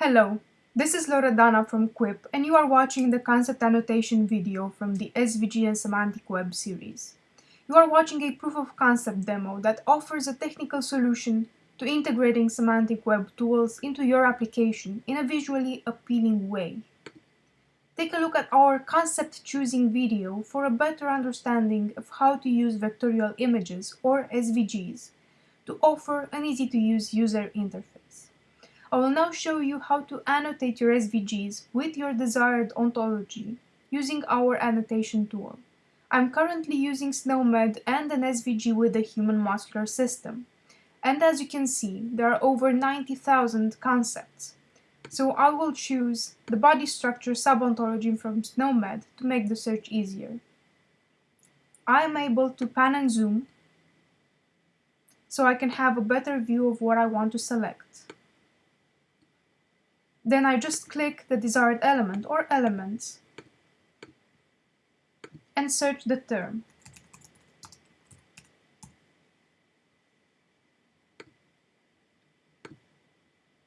Hello, this is Loredana from Quip and you are watching the concept annotation video from the SVG and Semantic Web series. You are watching a proof of concept demo that offers a technical solution to integrating semantic web tools into your application in a visually appealing way. Take a look at our concept choosing video for a better understanding of how to use vectorial images or SVGs to offer an easy to use user interface. I will now show you how to annotate your SVGs with your desired ontology using our annotation tool. I'm currently using SNOMED and an SVG with the human muscular system. And as you can see, there are over 90,000 concepts. So I will choose the body structure subontology from SNOMED to make the search easier. I am able to pan and zoom so I can have a better view of what I want to select. Then I just click the desired element or elements and search the term.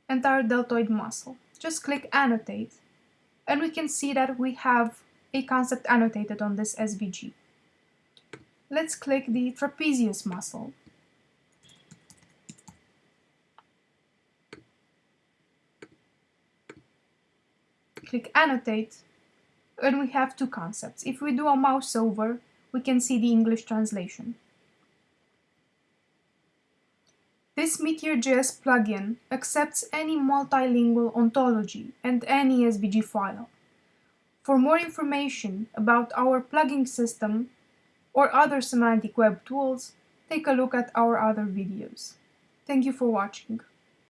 Entire deltoid muscle. Just click annotate and we can see that we have a concept annotated on this SVG. Let's click the trapezius muscle click annotate and we have two concepts. If we do a mouse over, we can see the English translation. This Meteor.js plugin accepts any multilingual ontology and any SVG file. For more information about our plugin system or other semantic web tools, take a look at our other videos. Thank you for watching.